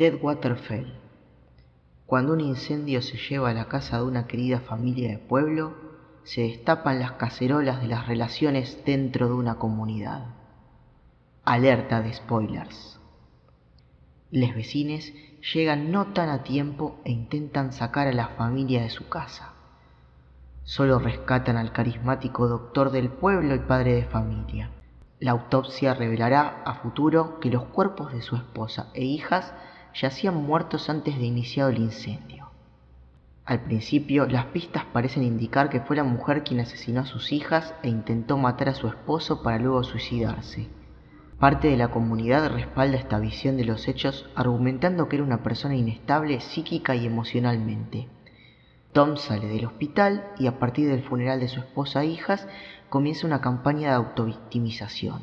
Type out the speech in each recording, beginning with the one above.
Deadwater Fell. Cuando un incendio se lleva a la casa de una querida familia de pueblo, se destapan las cacerolas de las relaciones dentro de una comunidad. Alerta de spoilers. Les vecines llegan no tan a tiempo e intentan sacar a la familia de su casa. Solo rescatan al carismático doctor del pueblo y padre de familia. La autopsia revelará a futuro que los cuerpos de su esposa e hijas yacían muertos antes de iniciado el incendio. Al principio, las pistas parecen indicar que fue la mujer quien asesinó a sus hijas e intentó matar a su esposo para luego suicidarse. Parte de la comunidad respalda esta visión de los hechos argumentando que era una persona inestable psíquica y emocionalmente. Tom sale del hospital y a partir del funeral de su esposa e hijas comienza una campaña de autovictimización.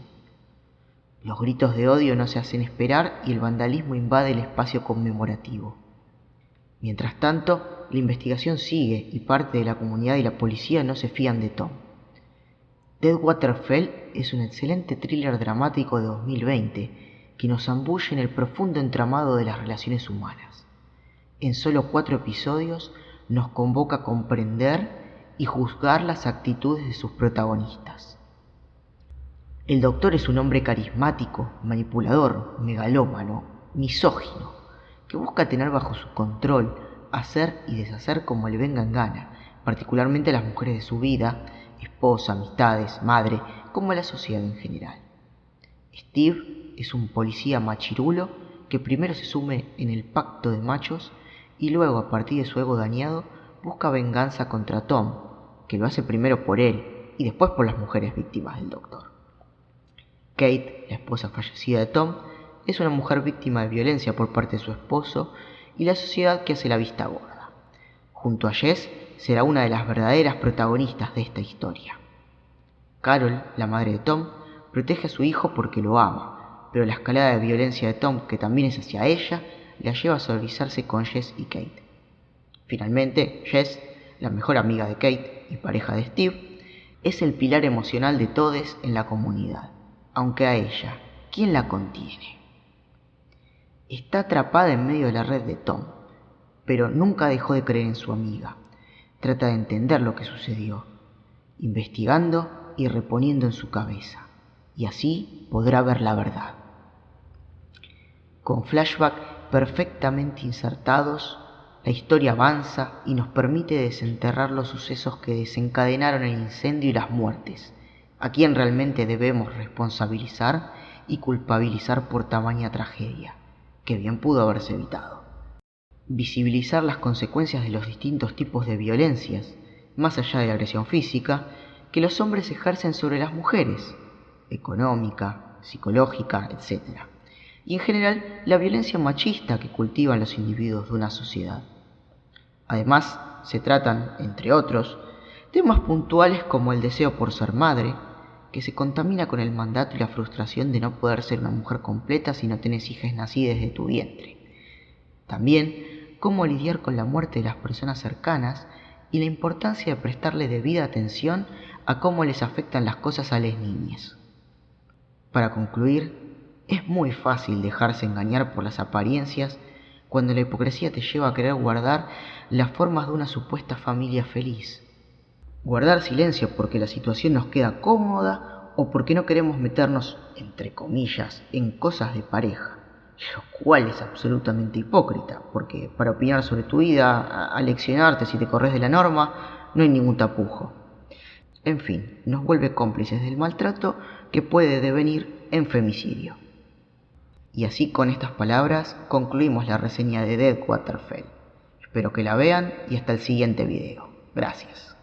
Los gritos de odio no se hacen esperar y el vandalismo invade el espacio conmemorativo. Mientras tanto, la investigación sigue y parte de la comunidad y la policía no se fían de Tom. Deadwater Fell es un excelente thriller dramático de 2020 que nos ambulle en el profundo entramado de las relaciones humanas. En solo cuatro episodios nos convoca a comprender y juzgar las actitudes de sus protagonistas. El doctor es un hombre carismático, manipulador, megalómano, misógino, que busca tener bajo su control, hacer y deshacer como le venga en gana, particularmente a las mujeres de su vida, esposa, amistades, madre, como a la sociedad en general. Steve es un policía machirulo que primero se sume en el pacto de machos y luego, a partir de su ego dañado, busca venganza contra Tom, que lo hace primero por él y después por las mujeres víctimas del doctor. Kate, la esposa fallecida de Tom, es una mujer víctima de violencia por parte de su esposo y la sociedad que hace la vista gorda. Junto a Jess será una de las verdaderas protagonistas de esta historia. Carol, la madre de Tom, protege a su hijo porque lo ama, pero la escalada de violencia de Tom, que también es hacia ella, la lleva a solidarizarse con Jess y Kate. Finalmente, Jess, la mejor amiga de Kate y pareja de Steve, es el pilar emocional de todos en la comunidad aunque a ella, ¿quién la contiene? Está atrapada en medio de la red de Tom, pero nunca dejó de creer en su amiga. Trata de entender lo que sucedió, investigando y reponiendo en su cabeza, y así podrá ver la verdad. Con flashback perfectamente insertados, la historia avanza y nos permite desenterrar los sucesos que desencadenaron el incendio y las muertes, a quién realmente debemos responsabilizar y culpabilizar por tamaña tragedia, que bien pudo haberse evitado. Visibilizar las consecuencias de los distintos tipos de violencias, más allá de la agresión física, que los hombres ejercen sobre las mujeres, económica, psicológica, etc. Y en general la violencia machista que cultivan los individuos de una sociedad. Además, se tratan, entre otros, temas puntuales como el deseo por ser madre, que se contamina con el mandato y la frustración de no poder ser una mujer completa si no tienes hijas nacidas de tu vientre. También, cómo lidiar con la muerte de las personas cercanas y la importancia de prestarle debida atención a cómo les afectan las cosas a las niñas. Para concluir, es muy fácil dejarse engañar por las apariencias cuando la hipocresía te lleva a querer guardar las formas de una supuesta familia feliz guardar silencio porque la situación nos queda cómoda o porque no queremos meternos, entre comillas, en cosas de pareja, lo cual es absolutamente hipócrita, porque para opinar sobre tu vida, aleccionarte si te corres de la norma, no hay ningún tapujo. En fin, nos vuelve cómplices del maltrato que puede devenir en femicidio. Y así con estas palabras concluimos la reseña de Dead Waterfell. Espero que la vean y hasta el siguiente video. Gracias.